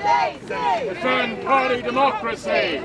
Defend party democracy!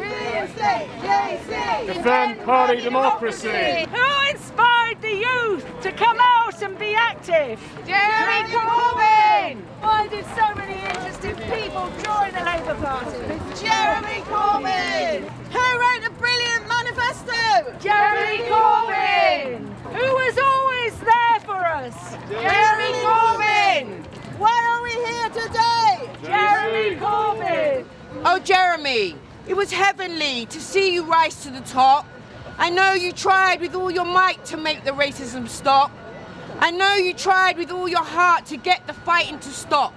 Defend party democracy! Who inspired the youth to come out and be active? Jeremy Corbyn! Why did so many interested people join the Labour Party? Jeremy Corbyn! Who wrote the brilliant manifesto? Jeremy Corbyn! Who was always there for us? Jeremy Corbyn! Why are we here today? Jeremy Corbyn! Oh, Jeremy, it was heavenly to see you rise to the top. I know you tried with all your might to make the racism stop. I know you tried with all your heart to get the fighting to stop.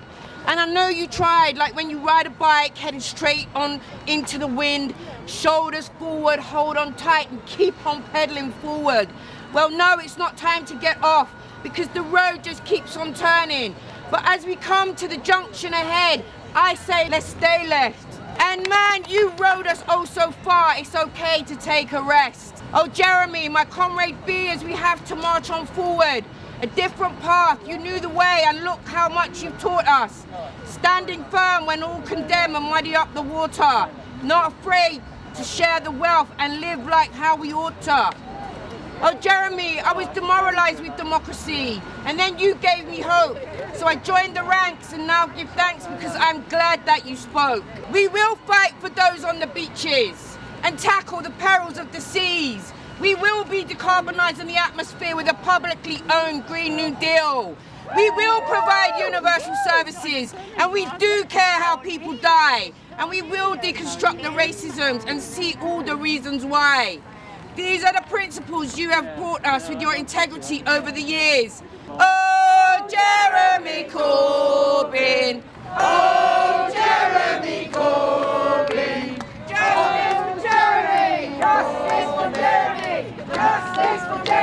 And I know you tried, like when you ride a bike heading straight on into the wind, shoulders forward, hold on tight and keep on pedaling forward. Well, no, it's not time to get off because the road just keeps on turning. But as we come to the junction ahead, I say let's stay left. And man, you rode us oh so far, it's okay to take a rest. Oh Jeremy, my comrade B, as we have to march on forward. A different path, you knew the way and look how much you've taught us. Standing firm when all condemn and muddy up the water. Not afraid to share the wealth and live like how we ought to. Oh, Jeremy, I was demoralized with democracy, and then you gave me hope. So I joined the ranks and now give thanks because I'm glad that you spoke. We will fight for those on the beaches and tackle the perils of the seas. We will be decarbonising the atmosphere with a publicly owned Green New Deal. We will provide universal services, and we do care how people die. And we will deconstruct the racisms and see all the reasons why. These are the principles you have brought us with your integrity over the years. Oh, Jeremy Corbyn! Oh, Jeremy Corbyn! Justice for Jeremy! Justice for Jeremy! Justice for Jeremy!